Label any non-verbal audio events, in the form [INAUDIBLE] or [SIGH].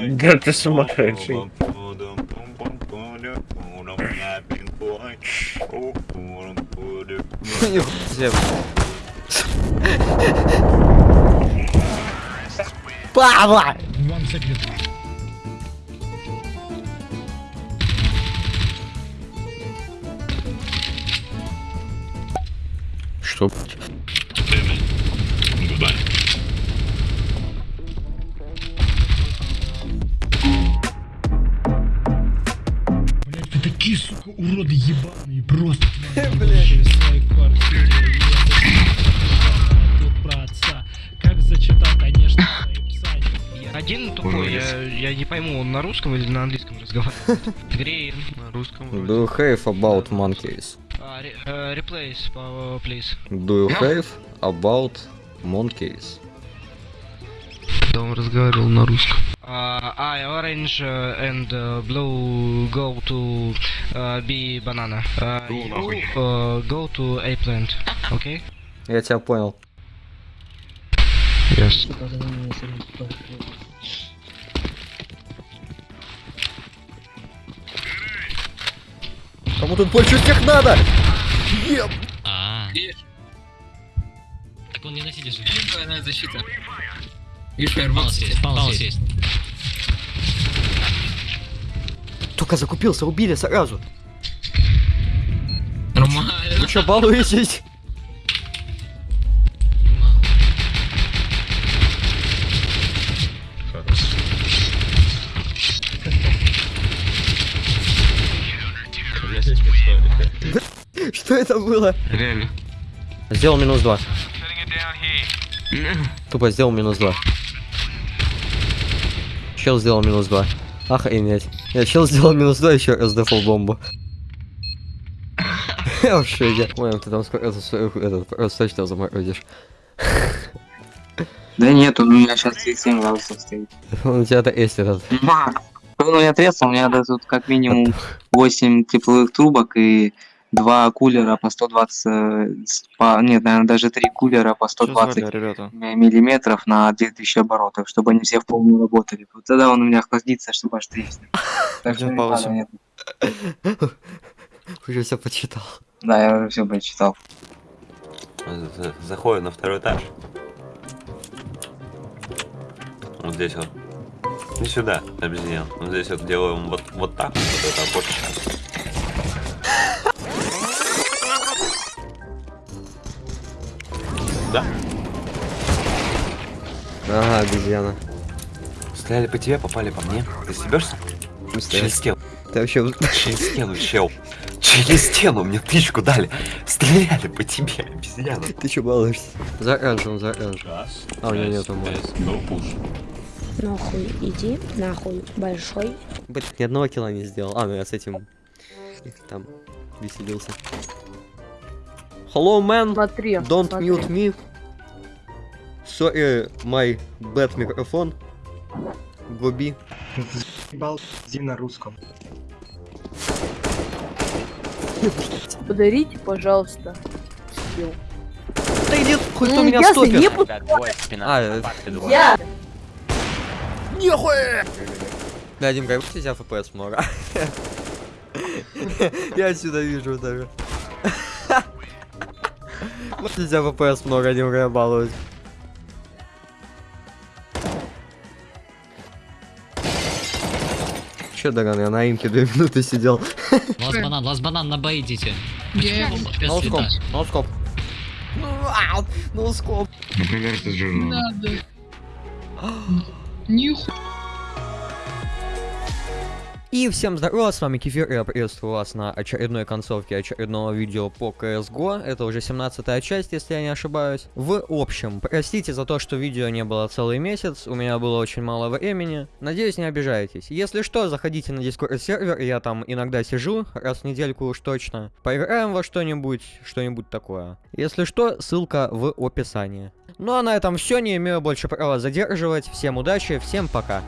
Да ты сумасшедший. Павла! Что? Уроды ебаные, просто. Блять. в своей квартире. Как зачитал, конечно, Один тупой, я, я не пойму, он на русском или на английском разговаривает. [LAUGHS] Игре на русском. Do you have about monkeys? А, э, Replace, по- please. Do you have about monkeys? Да, он разговаривал на русском. I orange uh, and uh, blue go to uh, B banana. Uh, you uh, go to A plant. Okay? Я тебя понял. Yes. Кому тут больше всех надо? Еб! А. Так он не на сиде же. Защита. И Палас фаербокс. есть, палас есть. Только закупился, убили сразу. Нормально. Вы что, балуетесь? Что это было? Реально. Сделал минус два. Тупо сделал минус два. Чел сделал минус два. Охренеть. Я чел сделал минус два, еще раз дефол бомбу. Я в шоке. Ой, ты там скоро этот, просто точно заморозишь. Да нет, у меня сейчас 37 градусов стоит. [LAUGHS] Он у тебя-то есть этот. Макс, он у меня треснулся, у меня тут как минимум 8 тепловых трубок и два кулера по 120, э, по, нет, наверное, даже три кулера по 120 ребята? м- миллиметров на 2000 оборотов, чтобы они все в полную работали. Вот тогда он у меня охладится, чтобы аж треснет. [LAUGHS] Так что не. Уже все почитал. Да, я уже все прочитал. За- Заходим на второй этаж. Вот здесь вот. Не сюда, обезьян. Вот здесь вот делаем вот, вот так, вот это окошечко. Да. Ага, обезьяна. Стреляли по тебе, попали по мне. Ты стебешься? Через стену. Ты вообще... Через [LAUGHS] стену, чел. Через стену мне тычку дали. Стреляли по тебе, обезьяна. Ты че балуешься? За оранжевым, за оранжевым. А, у него нету мода. Нахуй иди, нахуй большой. Блин, ни одного килла не сделал. А, ну я с этим... там веселился. Hello, man. Смотри, Don't смотри. mute me. Sorry, my bad microphone. Гоби. Ебал на русском. Подарите, пожалуйста, скилл. Да иди, хоть кто Ну, меня если стопит. не буду- А, э, Я! Нихуя! Бля, Дим, как у тебя FPS много? [LAUGHS] Я отсюда вижу даже. [LAUGHS] Тебя FPS много, я балуюсь. Че, Даган, я на имке две минуты сидел. Лас банан, лас банан, на Б идите. Ноускоп, ноускоп. Ну, ноускоп. Например, это жирно. И всем здорово, с вами Кефир, я приветствую вас на очередной концовке очередного видео по CSGO. Это уже 17 часть, если я не ошибаюсь. В общем, простите за то, что видео не было целый месяц, у меня было очень мало времени. Надеюсь, не обижаетесь. Если что, заходите на Discord сервер, я там иногда сижу, раз в недельку уж точно. Поиграем во что-нибудь, что-нибудь такое. Если что, ссылка в описании. Ну а на этом все, не имею больше права задерживать. Всем удачи, всем пока.